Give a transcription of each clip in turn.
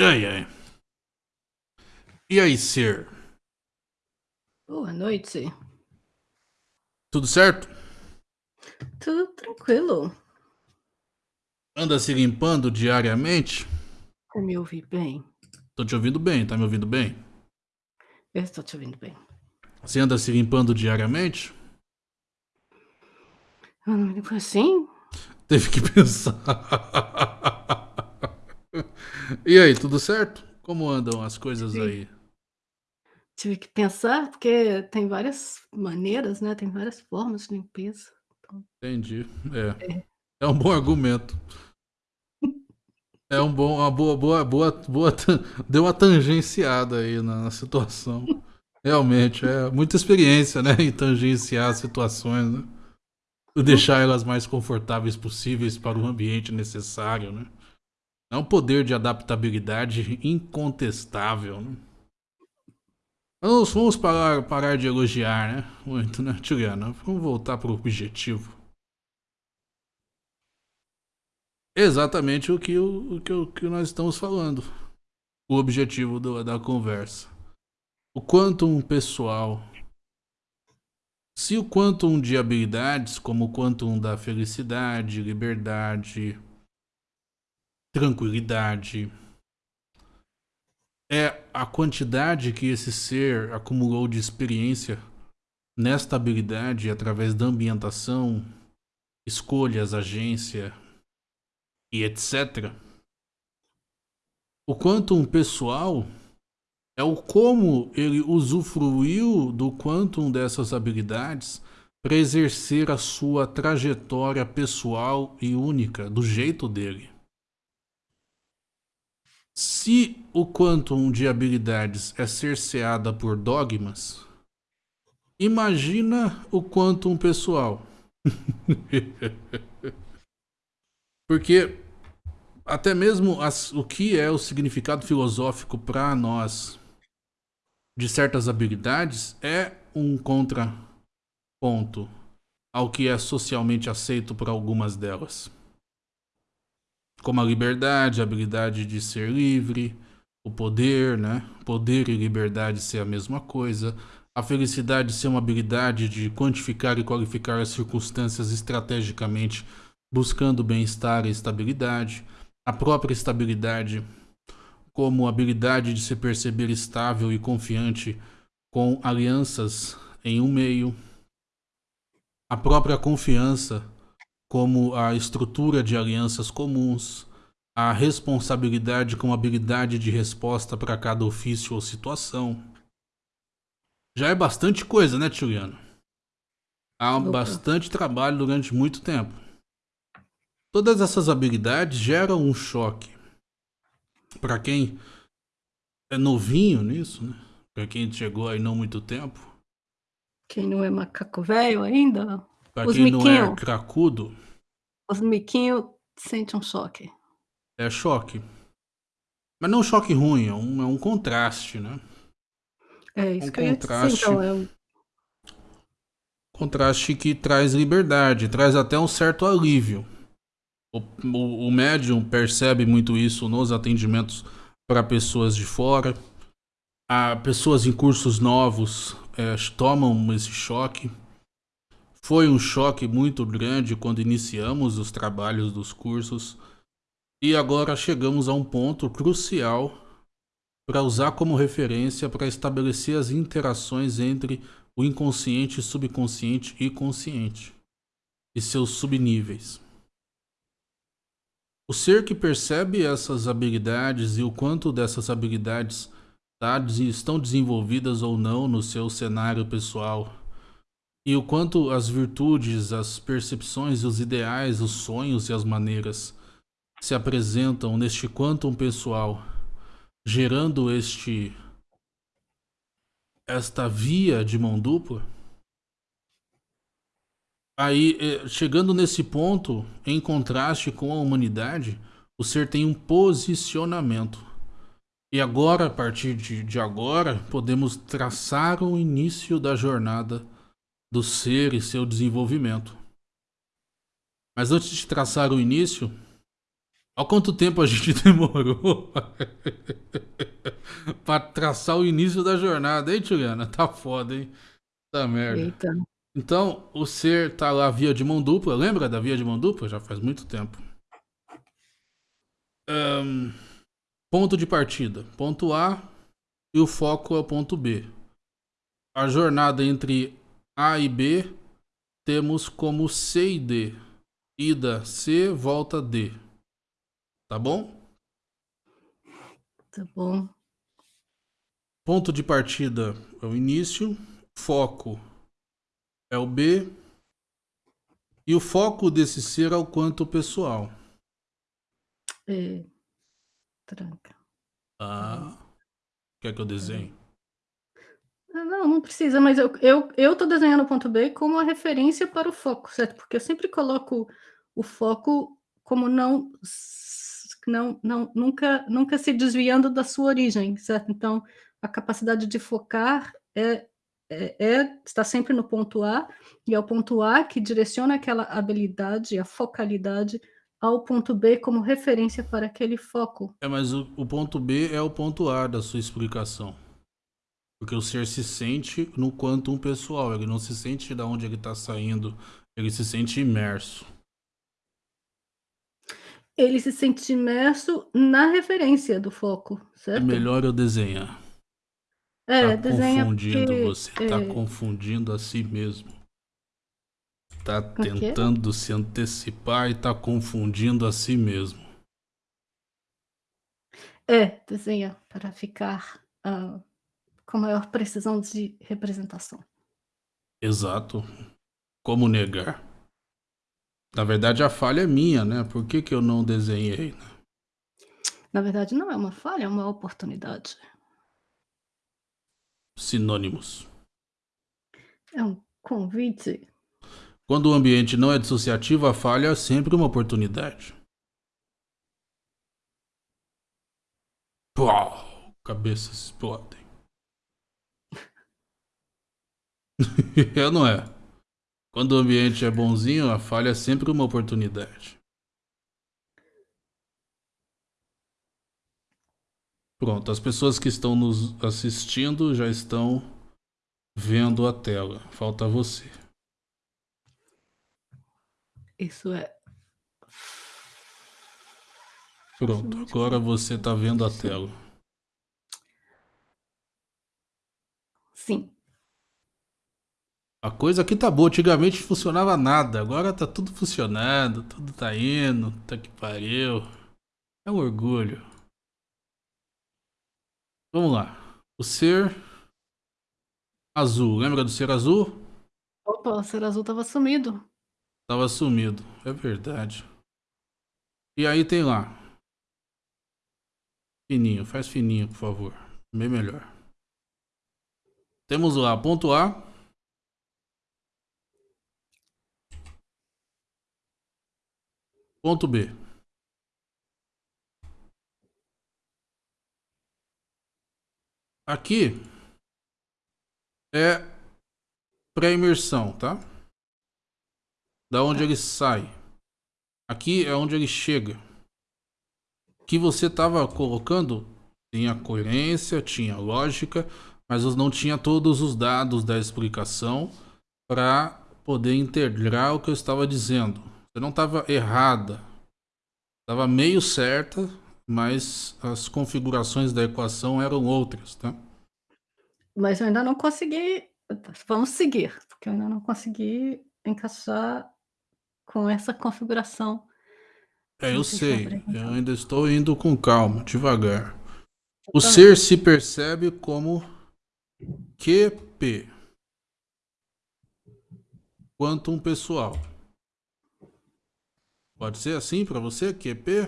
Ai, ai. E aí, ser? Boa noite. Tudo certo? Tudo tranquilo. Anda se limpando diariamente? Você me ouve bem? Tô te ouvindo bem, tá me ouvindo bem? Eu estou te ouvindo bem. Você anda se limpando diariamente? Eu não me limpo assim? Teve que pensar. e aí, tudo certo? Como andam as coisas aí? Tive que pensar, porque tem várias maneiras, né, tem várias formas de limpeza. Então Entendi. É. É. É um bom argumento. É um bom, uma boa, boa, boa, boa. Deu uma tangenciada aí na, na situação. Realmente, é muita experiência, né? Em tangenciar as situações, né? E deixar elas mais confortáveis possíveis para o ambiente necessário, né? É um poder de adaptabilidade incontestável, né? Vamos, vamos parar, parar de elogiar, né? Muito, né, Juliana? Vamos voltar para o objetivo. Exatamente o que, o que, o que nós estamos falando. O objetivo do- da conversa. O quantum pessoal. Se o quantum de habilidades, como o quantum da felicidade, liberdade, tranquilidade, é a quantidade que esse ser acumulou de experiência nesta habilidade através da ambientação, escolhas, agência, e etc. O quantum pessoal é o como ele usufruiu do quantum dessas habilidades para exercer a sua trajetória pessoal e única, do jeito dele. Se o quantum de habilidades é cerceada por dogmas, imagina o quantum pessoal. Porque até mesmo as- o que é o significado filosófico para nós de certas habilidades é um contraponto ao que é socialmente aceito por algumas delas. Como a liberdade, a habilidade de ser livre, o poder, né? Poder e liberdade ser a mesma coisa. A felicidade ser uma habilidade de quantificar e qualificar as circunstâncias estrategicamente, buscando bem-estar e estabilidade a própria estabilidade como habilidade de se perceber estável e confiante com alianças em um meio, a própria confiança como a estrutura de alianças comuns, a responsabilidade como habilidade de resposta para cada ofício ou situação. Já é bastante coisa, né, Tiliano? Há Opa. bastante trabalho durante muito tempo. Todas essas habilidades geram um choque. Para quem é novinho nisso, né? Para quem chegou aí não muito tempo, Quem não é macaco velho ainda, para Os quem não é miquinho. cracudo, os miquinhos sentem um choque. é choque. Mas não um choque ruim, é um, é um contraste, né? É isso Um que eu ia dizer, contraste. então, é um Contraste que traz liberdade, traz até um certo alívio. O, o, o médium percebe muito isso nos atendimentos para pessoas de fora. A pessoas em cursos novos eh, tomam esse choque. Foi um choque muito grande quando iniciamos os trabalhos dos cursos. E agora chegamos a um ponto crucial para usar como referência para estabelecer as interações entre o inconsciente, subconsciente e consciente e seus subníveis. O ser que percebe essas habilidades e o quanto dessas habilidades tá, estão desenvolvidas ou não no seu cenário pessoal, e o quanto as virtudes, as percepções, os ideais, os sonhos e as maneiras se apresentam neste quantum pessoal, gerando este esta via de mão dupla, aí eh, chegando nesse ponto, em contraste com a humanidade, o ser tem um posicionamento. E agora, a partir de, de agora, podemos traçar o início da jornada do ser e seu desenvolvimento. Mas antes de traçar o início, Olha quanto tempo a gente demorou pra traçar o início da jornada, hein, Juliana? Tá foda, hein? Tá merda. Eita. Então, o ser tá lá via de mão dupla, lembra da via de mão dupla? Já faz muito tempo. Um, ponto de partida. Ponto A e o foco é o ponto B. A jornada entre A e B temos como C e D. Ida C, volta D. Tá bom? Tá bom. Ponto de partida é o início, foco é o B, e o foco desse ser é o quanto pessoal. É. Tranca. Ah. Quer que eu desenhe? Ah, não, não precisa, mas eu, eu, eu tô desenhando o ponto B como a referência para o foco, certo? Porque eu sempre coloco o foco como não não, não, nunca, nunca se desviando da sua origem, certo? Então, a capacidade de focar é, é, é, está sempre no ponto A, e é o ponto A que direciona aquela habilidade, a focalidade, ao ponto B como referência para aquele foco. É, mas o, o ponto B é o ponto A da sua explicação. Porque o ser se sente no quantum pessoal, ele não se sente de onde ele está saindo, ele se sente imerso. Ele se sente imerso na referência do foco, É certo? melhor eu desenhar. É, tá desenha confundindo porque, você, tá é, confundindo a si mesmo. Tá O quê? tentando se antecipar e tá confundindo a si mesmo. é, desenha para ficar ah, com maior precisão de representação. Exato. Como negar? Na verdade, a falha é minha, né? Por que, que eu não desenhei? né? Na verdade, não é uma falha, é uma oportunidade. Sinônimos. É um convite. Quando o ambiente não é dissociativo, a falha é sempre uma oportunidade. Pau, cabeças explodem. é ou não é? Quando o ambiente é bonzinho, a falha é sempre uma oportunidade. Pronto, as pessoas que estão nos assistindo já estão vendo a tela. Falta você. Isso é. Pronto, agora você tá vendo a tela. Sim. A coisa aqui tá boa, antigamente funcionava nada, agora tá tudo funcionando, tudo tá indo, tá que pariu. É um orgulho. Vamos lá. O ser azul, lembra do ser azul? Opa, o ser azul tava sumido. Tava sumido, é verdade. E aí tem lá. Fininho, faz fininho, por favor. Bem melhor. Temos lá, ponto A. Ponto B. Aqui é pré-imersão, tá? Da onde ele sai. Aqui é onde ele chega. Que você estava colocando tinha coerência, tinha lógica, mas não tinha todos os dados da explicação para poder integrar o que eu estava dizendo. Você não estava errada. Estava meio certa, mas as configurações da equação eram outras, tá? Mas eu ainda não consegui. Vamos seguir, porque eu ainda não consegui encaixar com essa configuração. É, eu sei. Eu ainda estou indo com calma, devagar. O ser se percebe como QP. Quantum pessoal. Pode ser assim para você, QP?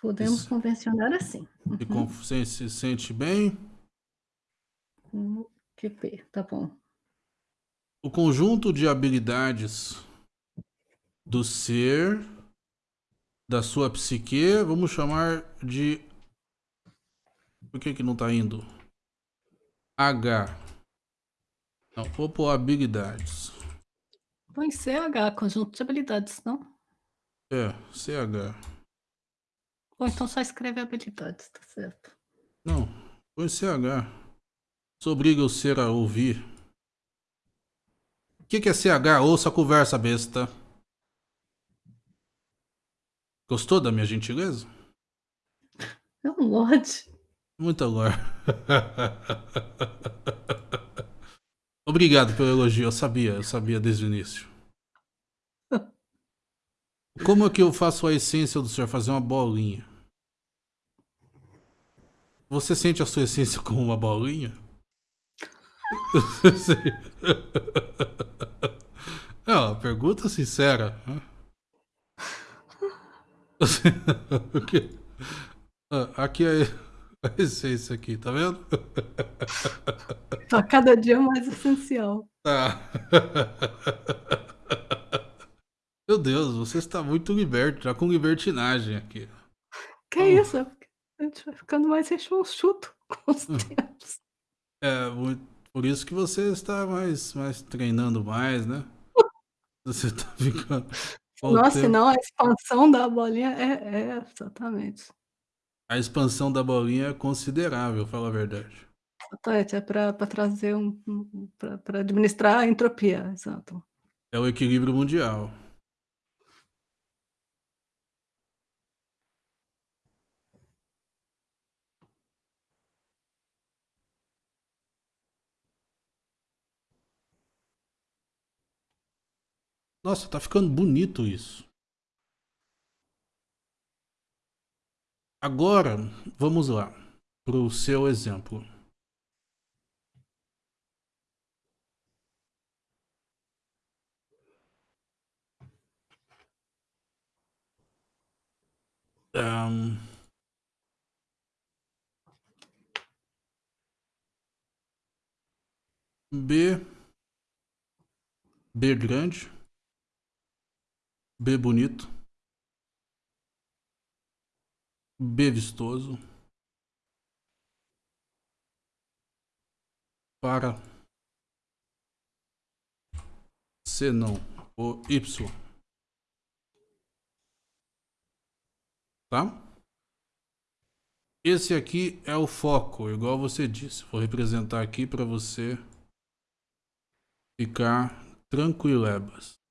Podemos Isso. convencionar assim. E com- você se sente bem? Como QP, tá bom. O conjunto de habilidades do ser, da sua psique, vamos chamar de. Por que, que não tá indo? H. Não, vou pôr habilidades. Põe CH, conjunto de habilidades, não? É, CH. Ou então só escreve habilidades, tá certo. Não, põe CH. Isso obriga o ser a ouvir. O que, que é CH? Ouça a conversa, besta. Gostou da minha gentileza? É um Lorde. Muito agora. Obrigado pelo elogio, eu sabia, eu sabia desde o início. Como é que eu faço a essência do senhor fazer uma bolinha? Você sente a sua essência como uma bolinha? É uma pergunta sincera. Né? Ah, aqui é a essência aqui, tá vendo? Tá cada dia mais essencial. Tá. Meu Deus, você está muito liberto, já com libertinagem aqui. Que oh. isso? A gente vai ficando mais chuto com os hum. tempos. É, por isso que você está mais, mais treinando mais, né? Você está ficando. Nossa, não, a expansão da bolinha é, é exatamente. A expansão da bolinha é considerável, fala a verdade. Exatamente, é para trazer um. um para administrar a entropia, exato. É o equilíbrio mundial. Nossa, tá ficando bonito isso. Agora, vamos lá para o seu exemplo. Um... B B grande B bonito. B vistoso. Para C não. O Y. Tá? Esse aqui é o foco, igual você disse. Vou representar aqui para você ficar tranquilebas.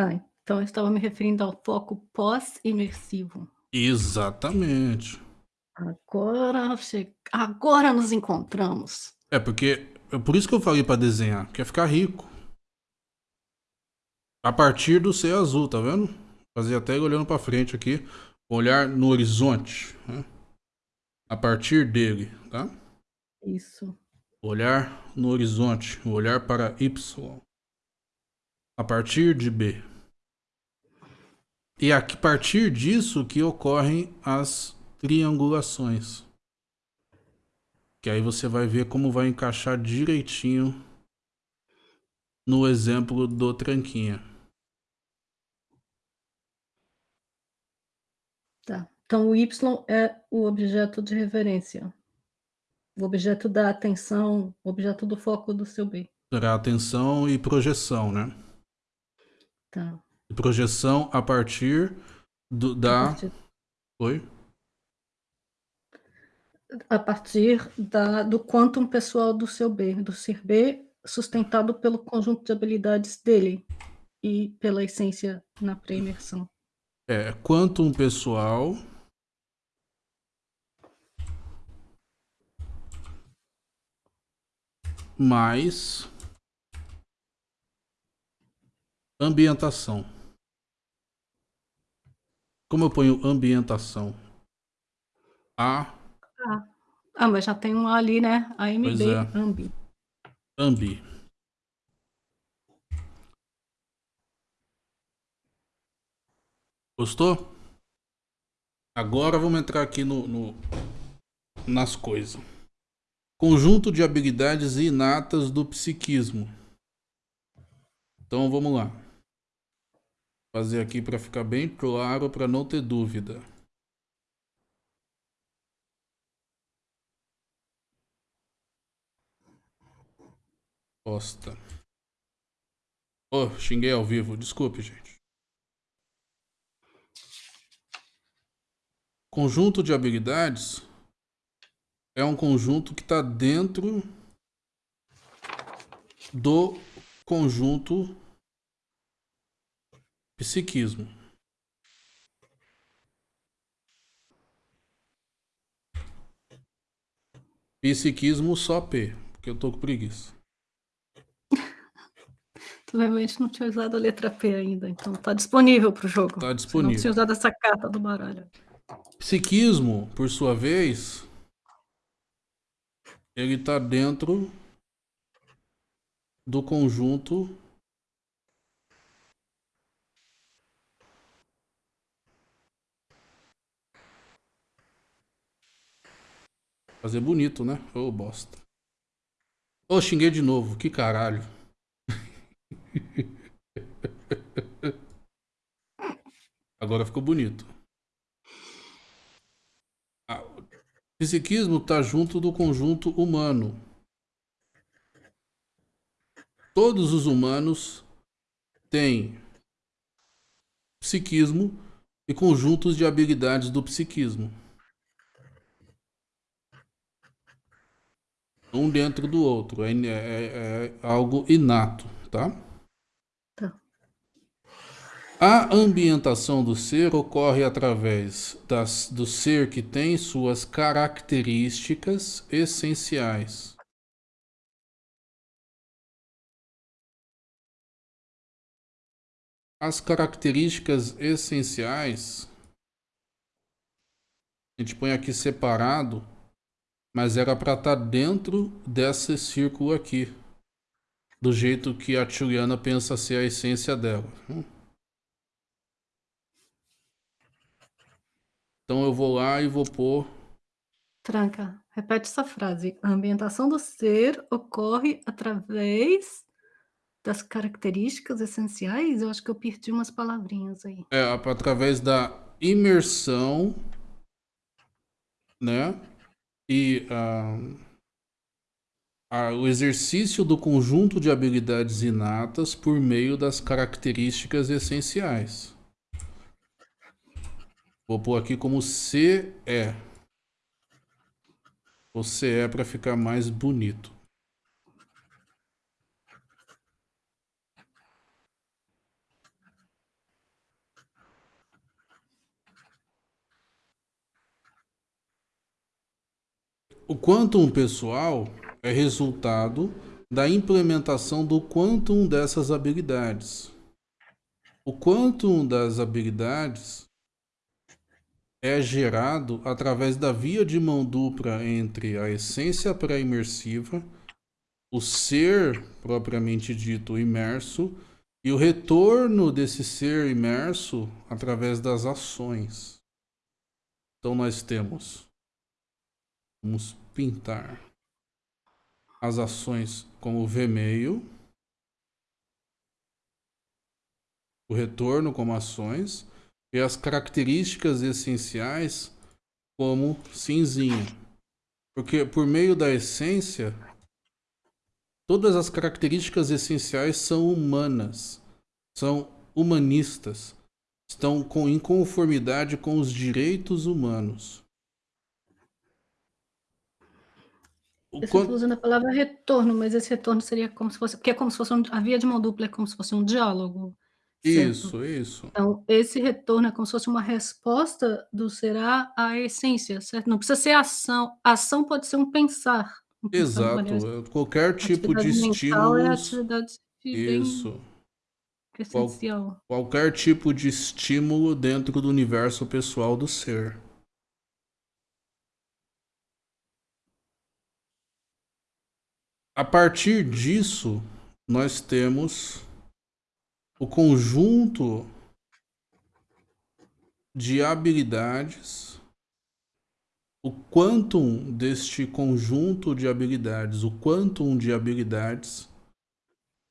Ah, então eu estava me referindo ao foco pós-imersivo. Exatamente. Agora, che... agora nos encontramos. É porque é por isso que eu falei para desenhar, quer ficar rico. A partir do céu azul, tá vendo? Fazer até olhando para frente aqui, olhar no horizonte, né? A partir dele, tá? Isso. Olhar no horizonte, olhar para Y a partir de B. E a partir disso que ocorrem as triangulações. Que aí você vai ver como vai encaixar direitinho no exemplo do tranquinha. Tá. Então o Y é o objeto de referência. O objeto da atenção, o objeto do foco do seu B. Será atenção e projeção, né? Tá. Projeção a partir do, da. Oi? A partir da, do quantum pessoal do seu B, do ser B, sustentado pelo conjunto de habilidades dele e pela essência na pré-imersão. É, quantum pessoal. Mais Ambientação. Como eu ponho ambientação? A. Ah, ah mas já tem um ali, né? AMB, é. Ambi. Ambi. Gostou? Agora vamos entrar aqui no, no nas coisas. Conjunto de habilidades inatas do psiquismo. Então vamos lá Fazer aqui para ficar bem claro, para não ter dúvida. Bosta. Oh, xinguei ao vivo, desculpe, gente. Conjunto de habilidades é um conjunto que está dentro do conjunto psiquismo. Psiquismo só P, porque eu tô com preguiça. Tu realmente não tinha usado a letra P ainda, então tá disponível pro jogo. Tá disponível. Não tinha usado essa carta do baralho. Psiquismo, por sua vez, ele está dentro do conjunto Fazer bonito, né? Ô, oh, bosta. Ô, oh, xinguei de novo. Que caralho. Agora ficou bonito. psiquismo está junto do conjunto humano. Todos os humanos têm psiquismo e conjuntos de habilidades do psiquismo. Um dentro do outro. É, é, é algo inato, tá? A ambientação do ser ocorre através das, do ser que tem suas características essenciais. As características essenciais, a gente põe aqui separado, mas era para estar tá dentro desse círculo aqui, do jeito que a Juliana pensa ser a essência dela. Então eu vou lá e vou pôr. Tranca, repete essa frase. A ambientação do ser ocorre através das características essenciais. Eu acho que eu perdi umas palavrinhas aí. É, através da imersão, né? E uh, o exercício do conjunto de habilidades inatas por meio das características essenciais. Vou pôr aqui como CE. O CE para ficar mais bonito. O quantum pessoal é resultado da implementação do quantum dessas habilidades. O quantum das habilidades é gerado através da via de mão dupla entre a essência pré-imersiva, o ser propriamente dito imerso e o retorno desse ser imerso através das ações. Então nós temos, vamos pintar as ações como V-meio, o retorno como ações, e as características essenciais como cinzinha. Porque por meio da essência, todas as características essenciais são humanas, são humanistas, estão com inconformidade com os direitos humanos. Eu estou usando a palavra retorno, mas esse retorno seria como se fosse, porque é como se fosse um, a via de mão dupla é como se fosse um diálogo. Isso, isso. Então, esse retorno é como se fosse uma resposta do será à essência, certo? Não precisa ser ação. ação pode ser um pensar. Um Exato. É, Qualquer tipo de estímulo. É atividade isso. Essencial. Qual, qualquer tipo de estímulo dentro do universo pessoal do ser. A partir disso, nós temos o conjunto de habilidades, o quantum deste conjunto de habilidades, o quantum de habilidades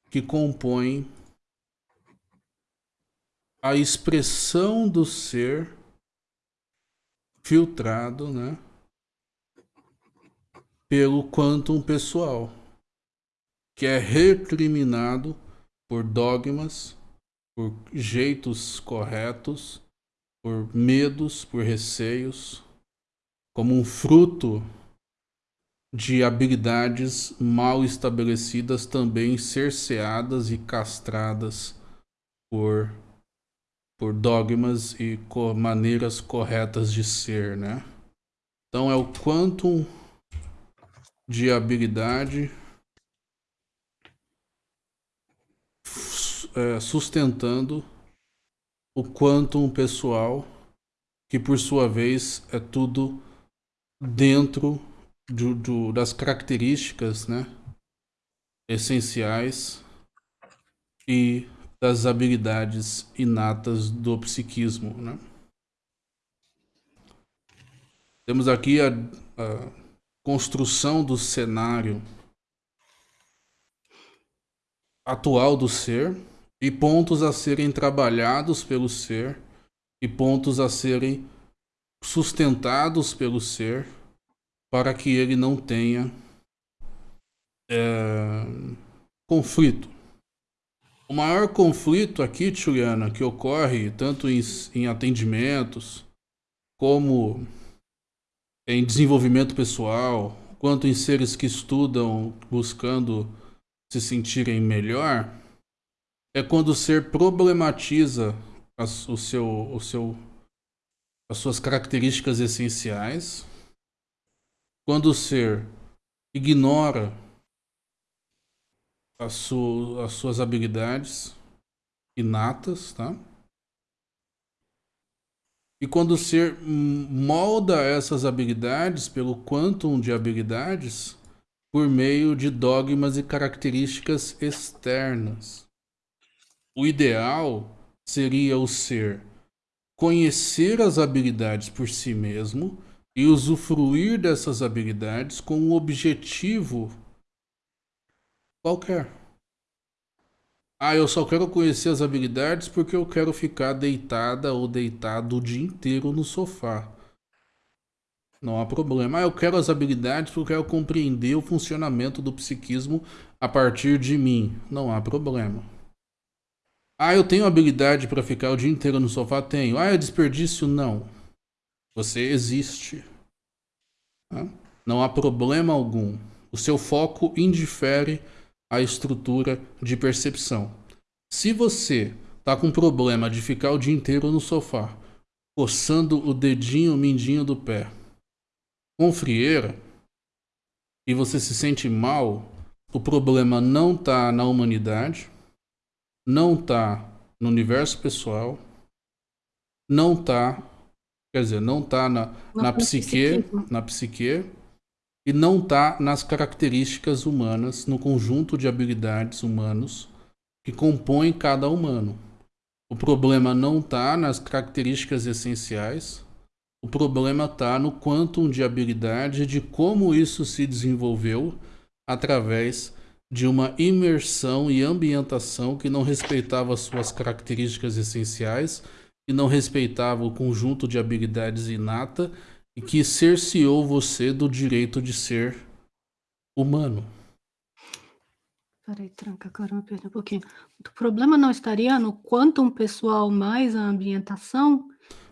que compõe a expressão do ser filtrado, né? Pelo quantum pessoal, que é recriminado por dogmas, por jeitos corretos por medos, por receios, como um fruto de habilidades mal estabelecidas, também cerceadas e castradas por, por dogmas e co maneiras corretas de ser, né? Então é o quantum de habilidade é, sustentando o quantum pessoal, que por sua vez é tudo dentro do, do, das características né, essenciais e das habilidades inatas do psiquismo. Né? Temos aqui a, a construção do cenário atual do ser e pontos a serem trabalhados pelo ser e pontos a serem sustentados pelo ser para que ele não tenha é, conflito. O maior conflito aqui, Juliana, que ocorre tanto em, em atendimentos como em desenvolvimento pessoal, quanto em seres que estudam buscando se sentirem melhor, é quando o ser problematiza as, o seu, o seu, as suas características essenciais quando o ser ignora as, su as suas habilidades inatas, tá? E quando o ser molda essas habilidades pelo quantum de habilidades por meio de dogmas e características externas. O ideal seria o ser conhecer as habilidades por si mesmo e usufruir dessas habilidades com um objetivo qualquer. Ah, eu só quero conhecer as habilidades porque eu quero ficar deitada ou deitado o dia inteiro no sofá. Não há problema. Ah, eu quero as habilidades porque eu quero compreender o funcionamento do psiquismo a partir de mim. Não há problema. Ah, eu tenho habilidade para ficar o dia inteiro no sofá? Tenho. Ah, é desperdício? Não. Você existe. Não há problema algum. O seu foco indifere a estrutura de percepção. Se você está com problema de ficar o dia inteiro no sofá, coçando o dedinho mindinho do pé, com frieira, e você se sente mal, o problema não está na humanidade, não está no universo pessoal, não está Quer dizer, não está na, na psique, na psique e não está nas características humanas, no conjunto de habilidades humanos que compõem cada humano. O problema não está nas características essenciais, o problema está no quantum de habilidade de como isso se desenvolveu através de uma imersão e ambientação que não respeitava suas características essenciais que não respeitava o conjunto de habilidades inata e que cerceou você do direito de ser humano. Peraí, tranca, me perdi um pouquinho. O problema não estaria no quantum pessoal mais a ambientação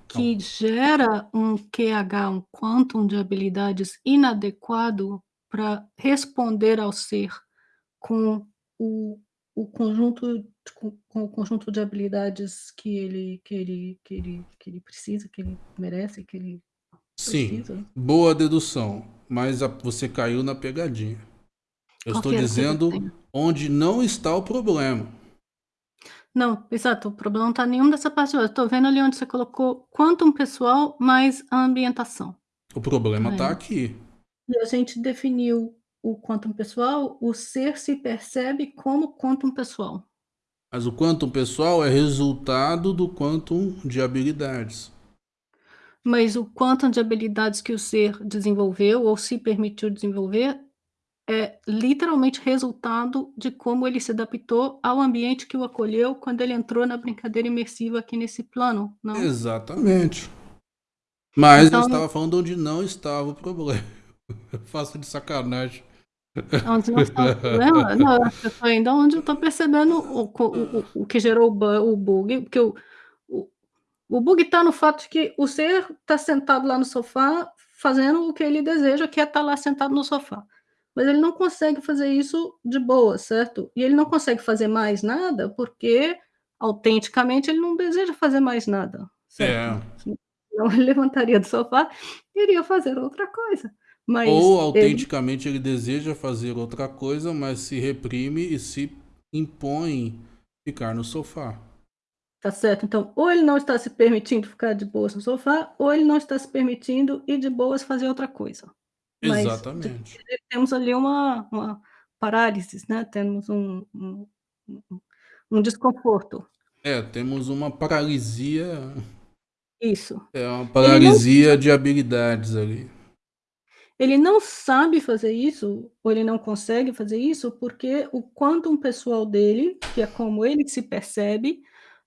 que não. gera um QH, um quantum de habilidades inadequado para responder ao ser com o, o conjunto com, com, o conjunto de habilidades que ele que ele que ele que ele precisa, que ele merece, que ele Sim, precisa. boa dedução, mas a, você caiu na pegadinha. Eu Qual estou dizendo onde não está o problema. Não, exato, o problema não está nenhum dessa parte. Eu estou vendo ali onde você colocou quantum pessoal mais a ambientação. O problema está aqui. E a gente definiu o quantum pessoal, o ser se percebe como quantum pessoal. Mas o quantum pessoal é resultado do quantum de habilidades. Mas o quantum de habilidades que o ser desenvolveu ou se permitiu desenvolver é literalmente resultado de como ele se adaptou ao ambiente que o acolheu quando ele entrou na brincadeira imersiva aqui nesse plano, não? Exatamente. Mas então, eu estava falando onde não estava o problema. Eu faço de sacanagem. Onde não está o problema? Não, eu tô ainda onde eu tô percebendo o, o, o, o que gerou o, bu o bug, porque o, o, O bug está no fato de que o ser está sentado lá no sofá, fazendo o que ele deseja, que é estar lá sentado no sofá. Mas ele não consegue fazer isso de boa, certo? E ele não consegue fazer mais nada, porque autenticamente ele não deseja fazer mais nada, certo? É. Senão ele levantaria do sofá e iria fazer outra coisa. Mas Ou ele autenticamente ele deseja fazer outra coisa, mas se reprime e se impõe ficar no sofá. Tá certo. Então, ou ele não está se permitindo ficar de boas no sofá, ou ele não está se permitindo ir de boas fazer outra coisa. Mas Exatamente. temos ali uma uma parálise, né, temos um um um desconforto. É, temos uma paralisia Isso. é uma Ele não paralisia de habilidades ali. Ele não sabe fazer isso, ou ele não consegue fazer isso, porque o quantum pessoal dele, que é como ele se percebe,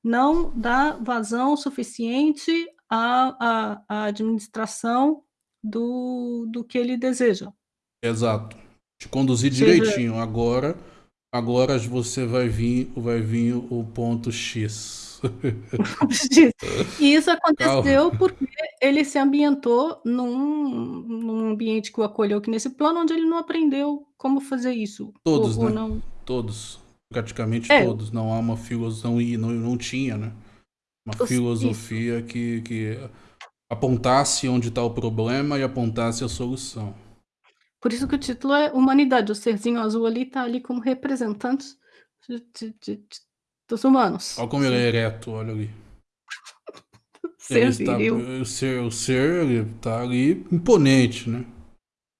não dá vazão suficiente à à à administração do do que ele deseja. Exato. Te conduzir Seja direitinho. Agora agora você vai vir vai vir o ponto X. E isso Calma. aconteceu porque ele se ambientou num num ambiente que o acolheu aqui nesse plano, onde ele não aprendeu como fazer isso, ou Todos, ou né, não todos, praticamente É. todos, não há uma filosão e não não tinha, né, uma Os isso. filosofia que que apontasse onde está o problema e apontasse a solução. Por isso que o título é Humanidade, o serzinho azul ali tá ali como representante de de de dos humanos, Olha como ele é ereto, olha ali. Ser está o ser o ser ele tá ali imponente, né.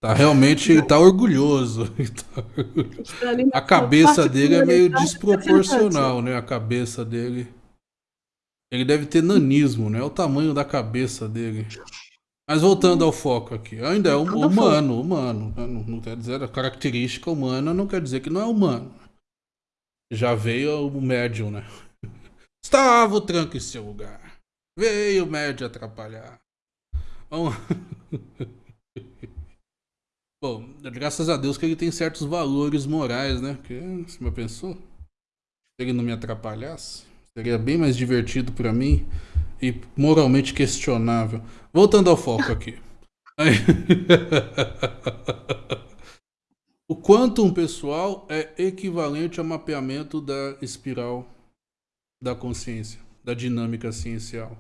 Tá realmente ele tá orgulhoso, ele tá Está ali na a cabeça dele é meio representante. desproporcional, né, a cabeça dele ele deve ter nanismo, né, o tamanho da cabeça dele. Mas voltando ao foco aqui, ainda é foco. humano humano, né, não não quer dizer a característica humana não quer dizer que não é humano. Já veio o médium, né. Estava o tranco em seu lugar, veio o médium atrapalhar. Vamos Bom, graças a Deus que ele tem certos valores morais, né, porque você já pensou? Se ele não me atrapalhasse, seria bem mais divertido pra mim e moralmente questionável. Voltando ao foco aqui. O quantum pessoal é equivalente ao mapeamento da espiral da consciência, da dinâmica ciencial.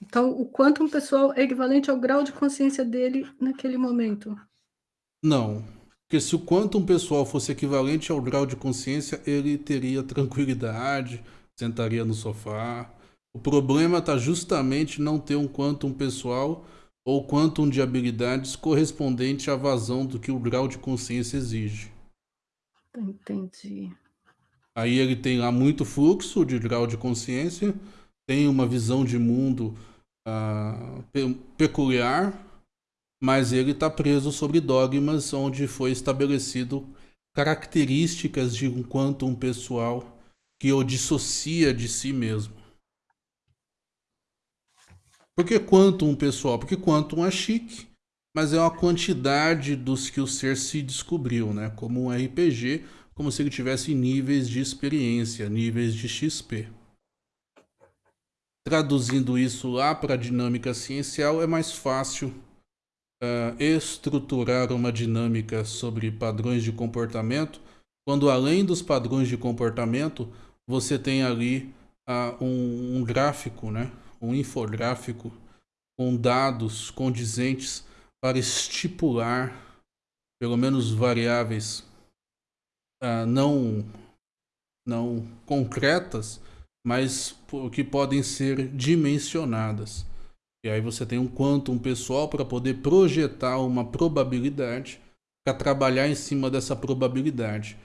Então o quantum pessoal é equivalente ao grau de consciência dele naquele momento? Não, porque se o quantum pessoal fosse equivalente ao grau de consciência, ele teria tranquilidade, sentaria no sofá. O problema está justamente não ter um quantum pessoal ou quantum de habilidades correspondente à vazão do que o grau de consciência exige. Entendi. Aí ele tem lá muito fluxo de grau de consciência, tem uma visão de mundo, ah, pe peculiar, mas ele está preso sobre dogmas onde foi estabelecido características de um quantum pessoal que o dissocia de si mesmo. Por que quantum pessoal? Porque quantum é chique, mas é uma quantidade dos que o ser se descobriu, né, como um RPG, como se ele tivesse níveis de experiência, níveis de XP. Traduzindo isso lá pra dinâmica ciencial é mais fácil, hã, estruturar uma dinâmica sobre padrões de comportamento, quando além dos padrões de comportamento, você tem ali, ah, um um gráfico, né, um infográfico com dados condizentes para estipular, pelo menos variáveis, ah, não não concretas, mas que podem ser dimensionadas. E aí você tem um quantum pessoal pra poder projetar uma probabilidade, pra trabalhar em cima dessa probabilidade.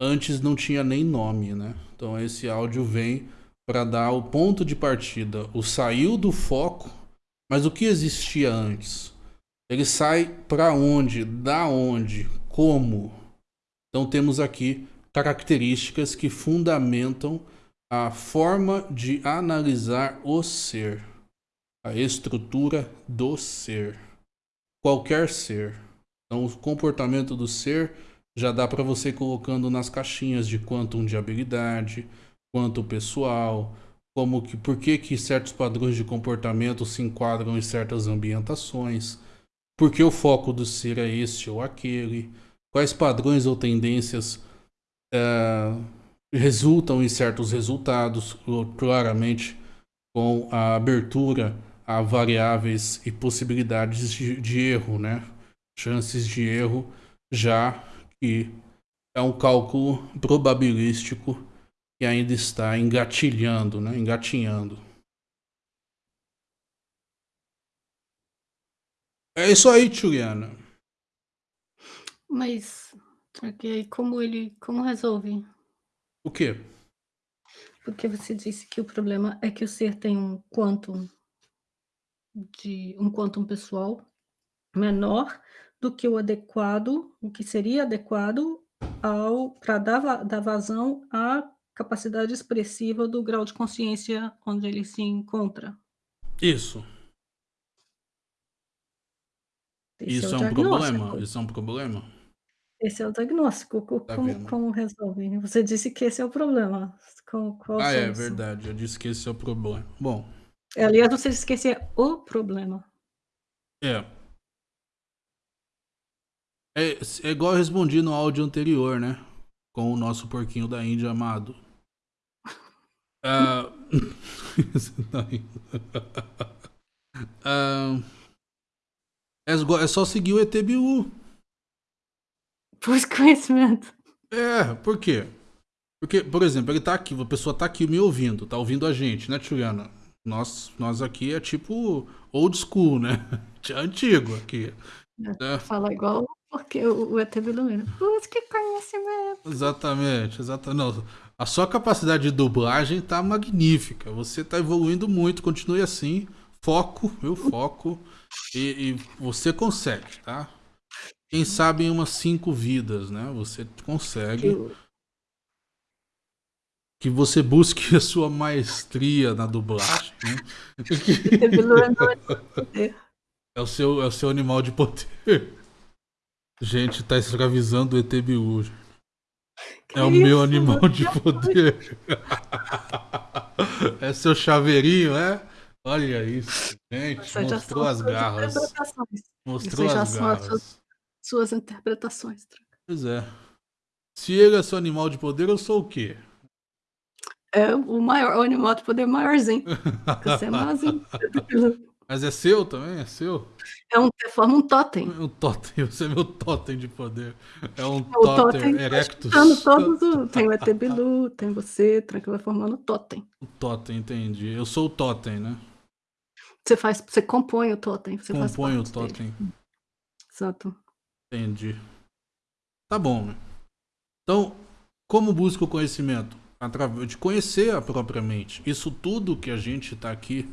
Antes não tinha nem nome, né. Então esse áudio vem pra dar o ponto de partida, o saiu do foco, mas o que existia antes? Ele sai pra onde, da onde, como? Então temos aqui características que fundamentam a forma de analisar o ser, a estrutura do ser, qualquer ser. Então o comportamento do ser já dá pra você colocando nas caixinhas de quantum de habilidade, quantum pessoal, como que por que, que certos padrões de comportamento se enquadram em certas ambientações, por que o foco do ser é este ou aquele, quais padrões ou tendências uh, resultam em certos resultados, claramente com a abertura a variáveis e possibilidades de, de erro, né? Chances de erro, já que é um cálculo probabilístico que ainda está engatilhando, né? Engatinhando. É isso aí, Juliana. Mas, ok, como ele, como resolve? O quê? Porque você disse que o problema é que o ser tem um quantum de um quantum pessoal menor do que o adequado, o que seria adequado ao para dar, dar vazão à capacidade expressiva do grau de consciência onde ele se encontra. Isso. Esse Isso é, é um problema. Isso é um problema. Esse é o diagnóstico. Tá como, como, resolve? Você disse que esse é o problema. Com, ah, é verdade. Eu disse que esse é o problema. Bom. Aliás, você é o problema. É. É, é igual eu respondi no áudio anterior, né? Com o nosso porquinho da Índia amado. Uh... uh... É só seguir o ETBU. Pus conhecimento. É, por quê? Porque, por exemplo, ele tá aqui, a pessoa tá aqui me ouvindo, tá ouvindo a gente, né, Juliana? Nós, nós aqui é tipo old school, né? Antigo aqui. É. Fala igual porque o, ET Biluminos. Busque conhecimento. Exatamente, exatamente. Não, a sua capacidade de dublagem tá magnífica. Você tá evoluindo muito, continue assim. Foco, viu? Foco. E, e você consegue, tá? Quem sabe em umas cinco vidas, né? Você consegue. Que você busque a sua maestria na dublagem. Né? é, o seu, é o seu animal de poder. Gente, tá escravizando o ETBU. É o meu animal de poder. é seu chaveirinho, é? Olha isso, gente. mostrou as garras. Mostrou as garras. Suas, suas interpretações. Pois é. Se ele é seu animal de poder, eu sou o quê? É o maior, o animal de poder maiorzinho. Você é maiorzinho. Mas é seu também? É seu? É um, forma um totem. Um totem, você é meu totem de poder. É um é o totem tá erectus. Todos, tem o ET Bilu, tem você, tranquilo, vai formando totem. O totem, entendi. Eu sou o totem, né? Você faz, você compõe o totem. Você compõe o totem. Dele. Exato. Entendi. Tá bom. Então, como busca o conhecimento? Através de conhecer a própria mente. Isso tudo que a gente está aqui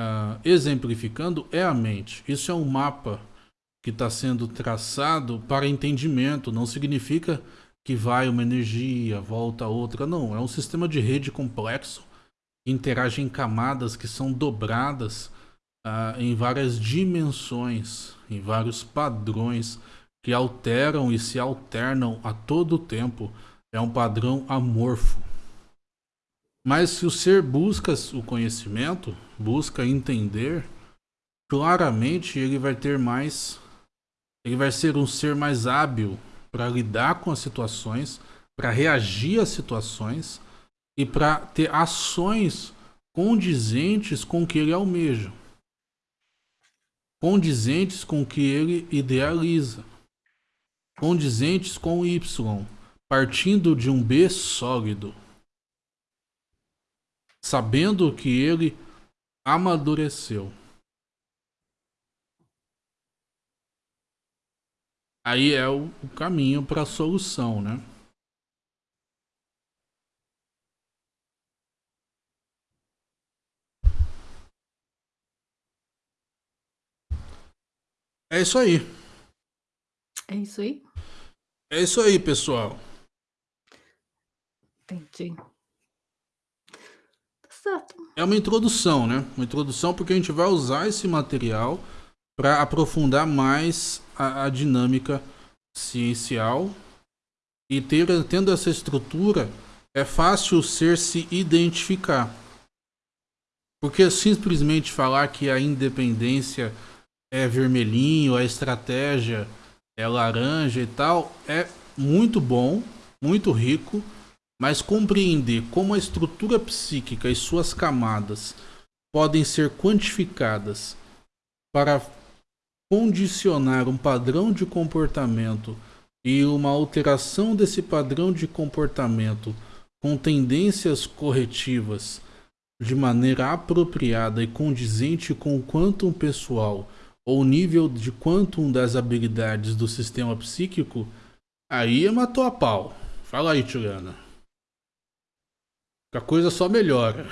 uh, exemplificando é a mente. Isso é um mapa que está sendo traçado para entendimento. Não significa que vai uma energia, volta outra. Não, é um sistema de rede complexo interage em camadas que são dobradas uh, em várias dimensões, em vários padrões que alteram e se alternam a todo tempo. É um padrão amorfo. Mas se o ser busca o conhecimento, busca entender, claramente ele vai ter mais. Ele vai ser um ser mais hábil para lidar com as situações, para reagir às situações e para ter ações condizentes com o que ele almeja, condizentes com o que ele idealiza, condizentes com o Y, partindo de um B sólido sabendo que ele amadureceu. Aí é o, o caminho para a solução, né? É isso aí. É isso aí? É isso aí, pessoal. Entendi. Certo. É uma introdução, né? Uma introdução porque a gente vai usar esse material para aprofundar mais a, a, dinâmica ciencial e ter, tendo essa estrutura é fácil ser se identificar. Porque simplesmente falar que a independência é vermelhinho, a estratégia é laranja e tal, é muito bom, muito rico, mas compreender como a estrutura psíquica e suas camadas podem ser quantificadas para condicionar um padrão de comportamento e uma alteração desse padrão de comportamento com tendências corretivas de maneira apropriada e condizente com o quantum pessoal ou nível de quantum das habilidades do sistema psíquico, aí matou a pau. Fala aí, Tirana. A coisa só melhora.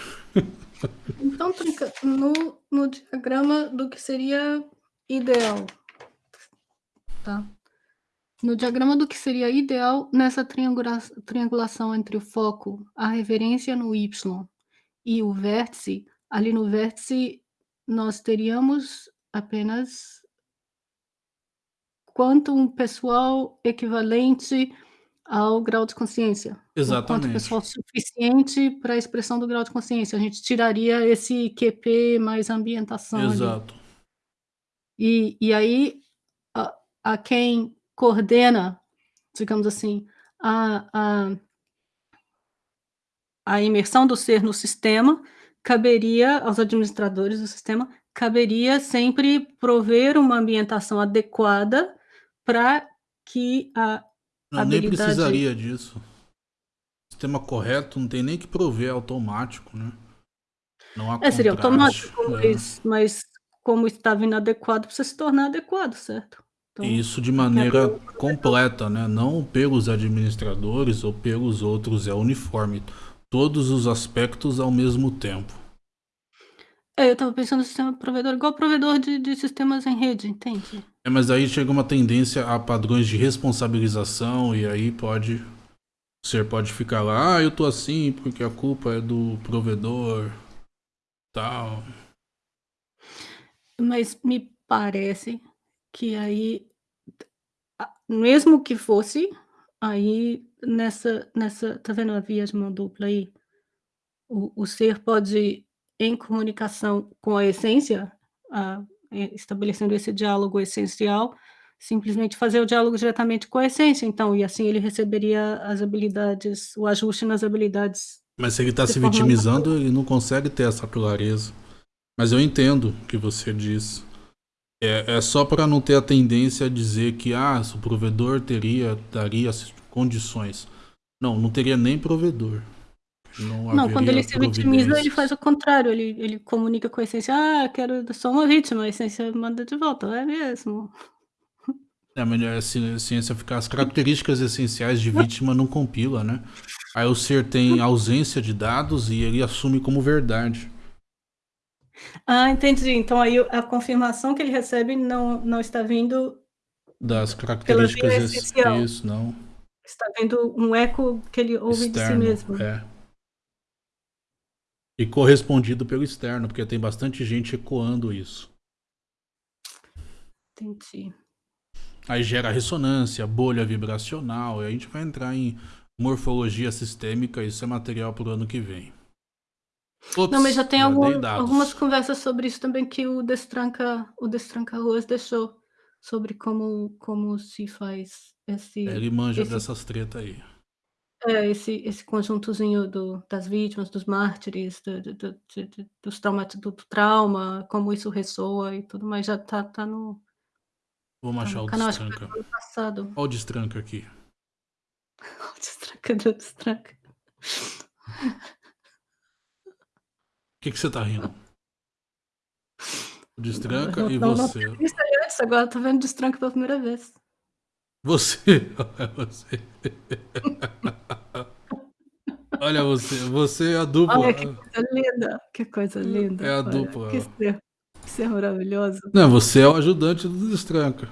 Então, no, no diagrama do que seria ideal, tá? No diagrama do que seria ideal, nessa triangula triangulação entre o foco, a referência no Y e o vértice, ali no vértice nós teríamos apenas quantum pessoal equivalente ao grau de consciência. Exatamente. Quanto pessoal suficiente para a expressão do grau de consciência. A gente tiraria esse QP mais ambientação. Exato. Ali. E, e aí, a, a quem coordena, digamos assim, a, a, a imersão do ser no sistema, caberia aos administradores do sistema, caberia sempre prover uma ambientação adequada para que a não, habilidade... nem precisaria disso. Sistema correto não tem nem que prover automático, né? Não há é, seria automático, é. mas, mas como estava inadequado, precisa se tornar adequado, certo? Então, Isso de maneira completa, né? Não pelos administradores ou pelos outros, é uniforme. Todos os aspectos ao mesmo tempo. É, eu estava pensando no sistema provedor, igual provedor de, de sistemas em rede, entende? É, mas aí chega uma tendência a padrões de responsabilização e aí pode... O ser pode ficar lá, ah, eu tô assim porque a culpa é do provedor, tal. Mas me parece que aí, mesmo que fosse, aí nessa, nessa, tá vendo a via de mão dupla aí? O, o ser pode, em comunicação com a essência, a, estabelecendo esse diálogo essencial, simplesmente fazer o diálogo diretamente com a essência, então, e assim ele receberia as habilidades, o ajuste nas habilidades. Mas se ele está se vitimizando, ele não consegue ter essa clareza. Mas eu entendo o que você diz. É, é só para não ter a tendência a dizer que ah, o provedor teria, daria as condições. Não, não teria nem provedor. Não, não quando ele se vitimiza, ele faz o contrário. Ele, ele comunica com a essência: Ah, quero só uma vítima. A essência manda de volta. É mesmo. É melhor assim, a ciência ficar. As características essenciais de vítima não compila, né? Aí o ser tem ausência de dados e ele assume como verdade. Ah, entendi. Então aí a confirmação que ele recebe não, não está vindo das características isso, não. Está vendo um eco que ele ouve externo, de si mesmo. É. E correspondido pelo externo, porque tem bastante gente ecoando isso. Entendi. Aí gera ressonância, bolha vibracional, e a gente vai entrar em morfologia sistêmica, isso é material para o ano que vem. Ops, não, mas já tem algum, algumas conversas sobre isso também que o Destranca, o Destranca Ruas deixou sobre como, como se faz esse. É, ele manja esse, dessas tretas aí. É, esse, esse conjuntozinho do, das vítimas, dos mártires, do, do, do, dos traumas, do, trauma, como isso ressoa e tudo mais, já tá, tá no. Vamos tá achar o canal, destranca. Olha o destranca aqui. o destranca do destranca que, que você tá rindo? O destranca e não, você. Não, agora tô vendo destranca pela primeira vez. Você, olha você. olha você, você é a dupla. Olha que coisa linda, que coisa linda. É a olha, dupla. Que ser, que ser maravilhoso. Não, você é o ajudante do destranca.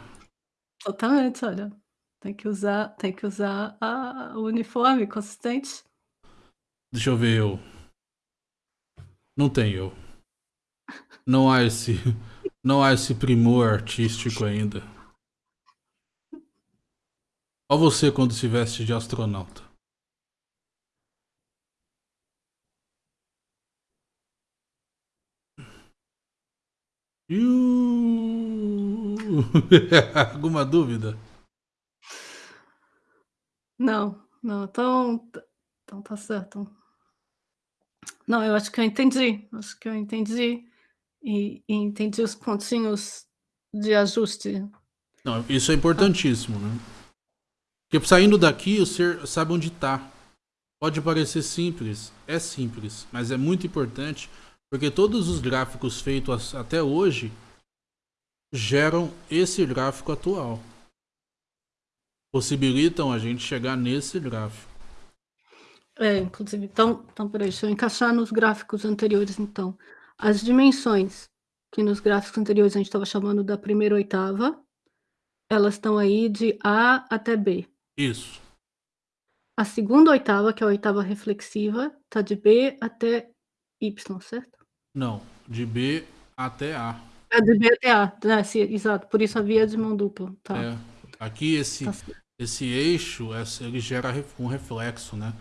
Totalmente, olha. Tem que usar, tem que usar a, o uniforme consistente. Deixa eu ver eu. Não tem eu. Não há esse, não há esse primor artístico ainda. Olha você quando se veste de astronauta. Alguma dúvida? Não, não, então então tá certo. Não, eu acho que eu entendi, acho que eu entendi, e e entendi os pontinhos de ajuste. Não, isso é importantíssimo, né. Porque saindo daqui o ser sabe onde tá. Pode parecer simples, é simples, mas é muito importante, porque todos os gráficos feitos até hoje geram esse gráfico atual. Possibilitam a gente chegar nesse gráfico. É, inclusive, então então espera aí, deixa eu encaixar nos gráficos anteriores então. As dimensões, que nos gráficos anteriores a gente estava chamando da primeira oitava, elas estão aí de A até B. Isso. A segunda oitava, que é a oitava reflexiva, tá de B até Y, certo? Não, de B até A. É de B até A, né, sim, exato, por isso a via de mão dupla, tá. É, aqui esse Tá esse eixo, ele gera um reflexo, né.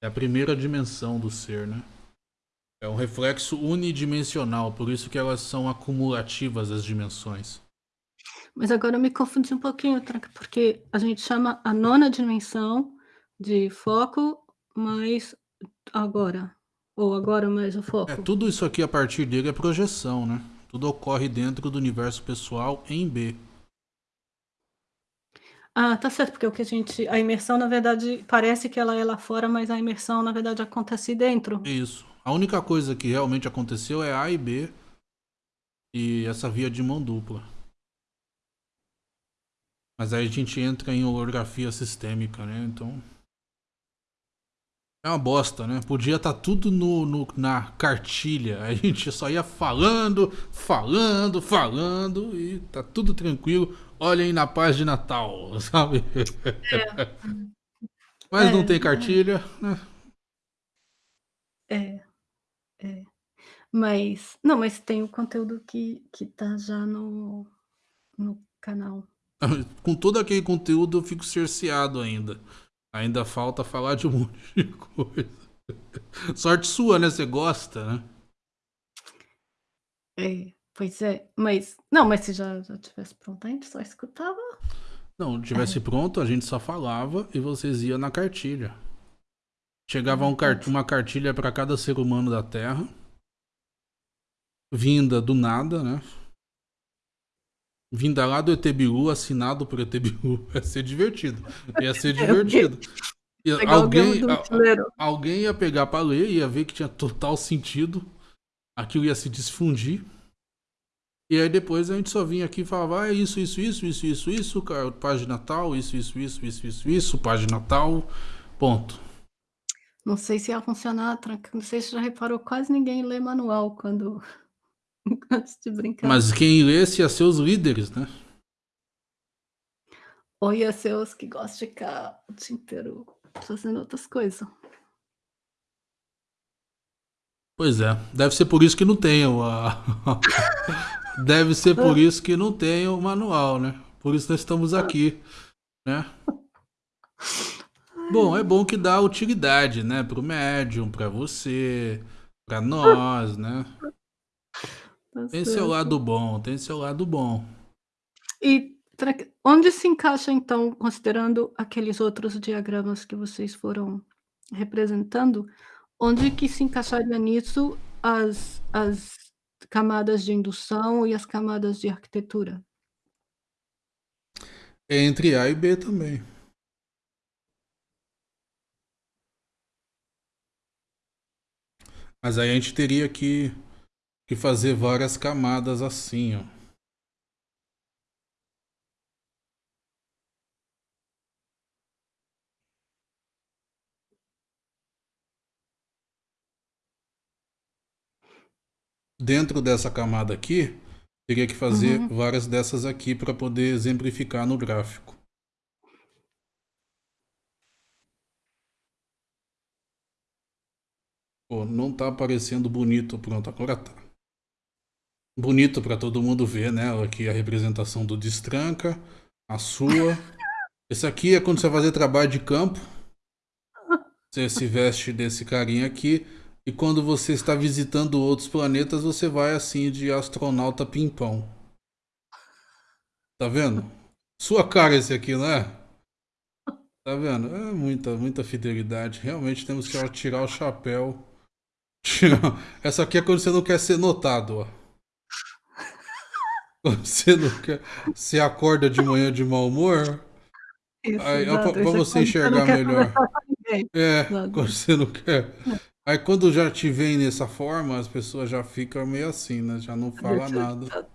É a primeira dimensão do ser, né. É um reflexo unidimensional, por isso que elas são acumulativas as dimensões. Mas agora eu me confundi um pouquinho, Tranca, porque a gente chama a nona dimensão de foco mais agora, ou agora mais o É, foco. tudo isso aqui a partir dele é projeção, né. Tudo ocorre dentro do universo pessoal em B. Ah, tá certo, porque o que a gente a imersão na verdade parece que ela é lá fora, mas a imersão na verdade acontece dentro. Isso. A única coisa que realmente aconteceu é A e B, e essa via de mão dupla. Mas aí a gente entra em holografia sistêmica, né, então é uma bosta, né, podia estar tudo no no na cartilha, a gente só ia falando, falando, falando e tá tudo tranquilo, olhem na paz de Natal, sabe. É. Mas não É, tem é. cartilha, né. É, é. Mas não, mas tem o conteúdo que que tá já no no canal. Com todo aquele conteúdo eu fico cerceado ainda. Ainda falta falar de um monte de coisa. Sorte sua, né, você gosta, né. É, pois é, mas não, mas se já já tivesse pronto a gente só escutava. Não, tivesse É. pronto a gente só falava e vocês ia na cartilha. Chegava Ah, um car entendi. uma cartilha pra cada ser humano da terra. Vinda do nada, né. Vinda lá do ET Bilu, assinado por ET Bilu, ia ser divertido, ia ser É, divertido. Ia alguém a alguém ia pegar pra ler, ia ver que tinha total sentido, aquilo ia se desfundir. E aí depois a gente só vinha aqui e falava: "Ah, é isso, isso, isso, isso, isso, isso, ca página tal, isso, isso, isso, isso, isso, isso, página tal", ponto. Não sei se ia funcionar, Tranca, não sei se você já reparou, quase ninguém lê manual quando antes de brincar. Mas quem lesse ia ser os líderes, né. Ou ia ser os que gostam de ficar o dia inteiro fazendo outras coisa. Pois é, deve ser por isso que não tem a deve ser por isso que não tem o manual, né. Por isso nós estamos aqui, né. Bom, é bom que dá utilidade, né, para o médium, pra você, pra nós, né. Tá Tem seu lado bom, tem seu lado bom. E onde se encaixa então, considerando aqueles outros diagramas que vocês foram representando, onde que se encaixaria nisso as as camadas de indução e as camadas de arquitetura? Entre A e B também. Mas aí a gente teria que que fazer várias camadas assim, ó. Dentro dessa camada aqui, teria que fazer Uhum. várias dessas aqui pra poder exemplificar no gráfico. Pô, não tá aparecendo bonito, pronto, agora tá. Bonito pra todo mundo ver, né, aqui a representação do destranca, a sua. Esse aqui é quando você vai fazer trabalho de campo. Você se veste desse carinha aqui, E quando você está visitando outros planetas, você vai assim de astronauta pimpão. Tá vendo? Sua cara esse aqui, não é? Tá vendo? É muita, muita fidelidade. Realmente temos que tirar o chapéu. Tirar... Essa aqui é quando você não quer ser notado, ó. Você não quer. Você acorda de manhã de mau humor. Isso, Aí, exato. pra, é você enxergar melhor. É, Exato. quando você não quer. Aí quando já te vem nessa forma, as pessoas já ficam meio assim, né? Já não fala Deixa, nada.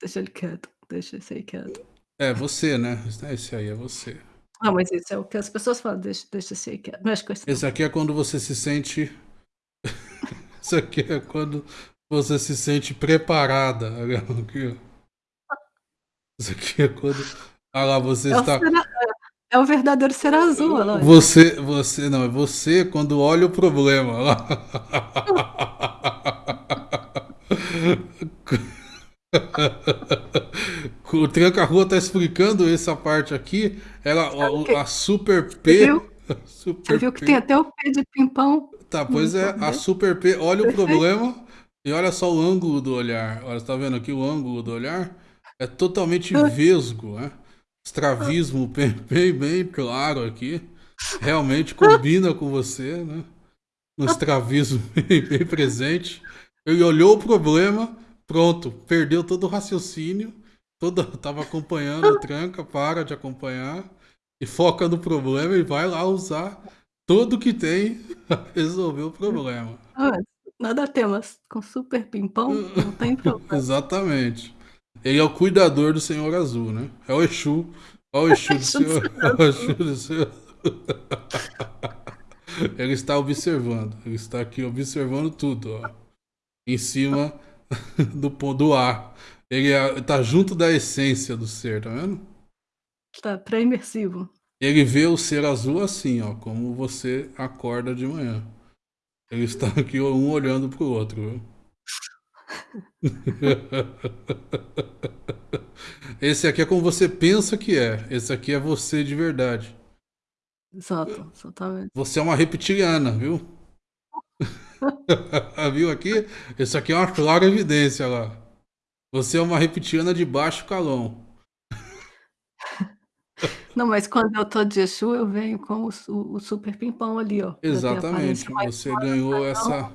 deixa ele quieto. Deixa esse aí quieto. É você, né? Esse aí é você. Ah, mas isso é o que as pessoas falam. Deixa, deixa esse aí quieto. Com esse. Aqui é quando você se sente. Isso aqui é quando você se sente preparada. Aqui, ó. Isso aqui é quando. Ah lá, você É está. cera- é o verdadeiro ser azul, olha. Você, você, não, é você quando olha o problema. lá. O Tranca-Rua tá explicando essa parte aqui. Ela, a, a Super P. viu? Super Você viu que P. tem até o P de pimpão? Tá, pois é, a Super P olha o problema e olha só o ângulo do olhar. Olha, você tá vendo aqui o ângulo do olhar? É totalmente vesgo, né? Estravismo bem, bem, bem claro aqui. Realmente combina com você, né? Um estravismo bem, bem presente. Ele olhou o problema, pronto, perdeu todo o raciocínio. Todo, tava acompanhando, tranca, para de acompanhar e foca no problema e vai lá usar tudo que tem pra resolver o problema. Ah, nada a ter, mas com super pimpão não tem problema. Exatamente. Ele é o cuidador do Senhor Azul, né? É o Exu. Olha o Exu do Senhor. É o Exu do Senhor. Ele está observando. Ele está aqui observando tudo, ó. Em cima do, do ar. Ele é- tá junto da essência do ser, tá vendo? Tá pré-imersivo. Ele vê o ser azul assim, ó, como você acorda de manhã. Ele está aqui um olhando pro outro, viu? Esse aqui é como você pensa que é. Esse aqui é você de verdade. Exato, exatamente. Você é uma reptiliana, viu? viu aqui? Isso aqui é uma clara evidência lá. Você é uma reptiliana de baixo calão. Não, mas quando eu tô de Exu, eu venho com o, o super pimpão ali, ó. Exatamente. Você ganhou essa.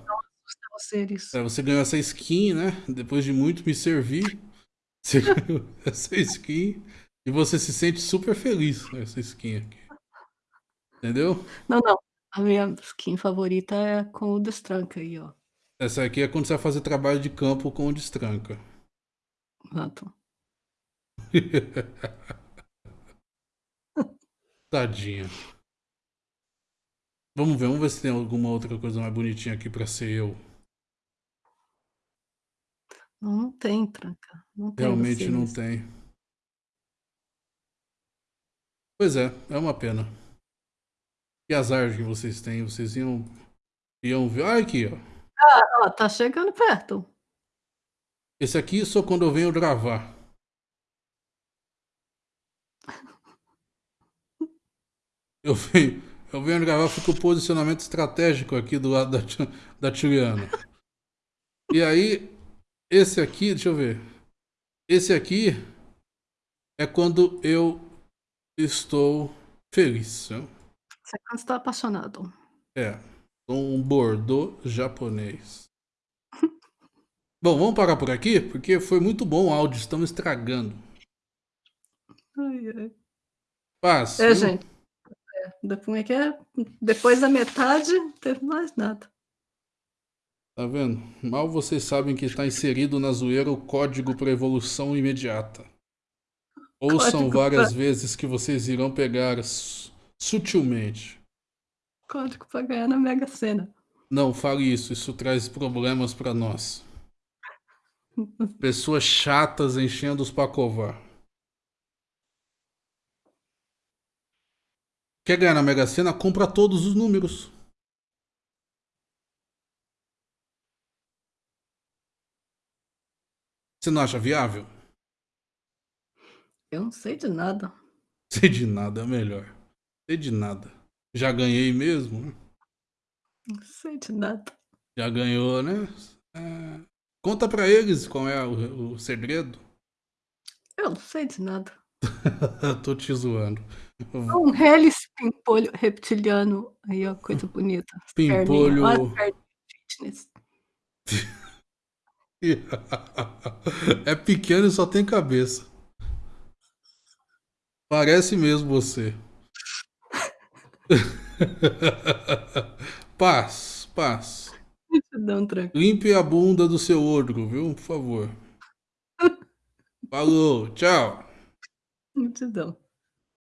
Seres. É, você ganhou essa skin, né? Depois de muito me servir, você ganhou essa skin e você se sente super feliz com essa skin aqui. Entendeu? Não, não. A minha skin favorita é com o destranca aí, ó. Essa aqui é quando você vai fazer trabalho de campo com o destranca. Exato. Tadinha. Vamos ver, vamos ver se tem alguma outra coisa mais bonitinha aqui pra ser eu. Não, tem tranca. Não tem Realmente não tem. Pois é, é uma pena. Que azar que vocês têm. Vocês iam, iam ver. Olha aqui, ó. Ó, tá chegando perto. Esse aqui só quando eu venho gravar. Eu venho, eu venho gravar, fico o posicionamento estratégico aqui do lado da, da Tiliana. E aí, esse aqui, deixa eu ver. Esse aqui é quando eu estou feliz. né? Você quando está apaixonado. É, um bordô japonês. Bom, vamos parar por aqui, porque foi muito bom o áudio, estamos estragando. Ai, ai. Paz. É, viu? gente. É, depois, é que é? depois da metade, não teve mais nada. Tá vendo? Mal vocês sabem que está inserido na zoeira o código para evolução imediata. Ouçam Código várias pra- vezes que vocês irão pegar su- sutilmente. Código pra ganhar na Mega Sena. Não fale isso, isso traz problemas para nós. Pessoas chatas enchendo os pacovar. Quer ganhar na Mega Sena? Compra todos os números. Você não acha viável? Eu não sei de nada. Sei de nada, é melhor. Sei de nada. Já ganhei mesmo. Não sei de nada. Já ganhou, né? É... Conta pra eles qual é o, o segredo. Eu não sei de nada. Tô te zoando. Um hélice pimpolho reptiliano. Aí, ó, coisa bonita. Pimpolho. fitness. é pequeno e só tem cabeça. Parece mesmo você. paz, paz. Não, Limpe a bunda do seu outro, viu? Por favor. Falou, tchau. Multidão.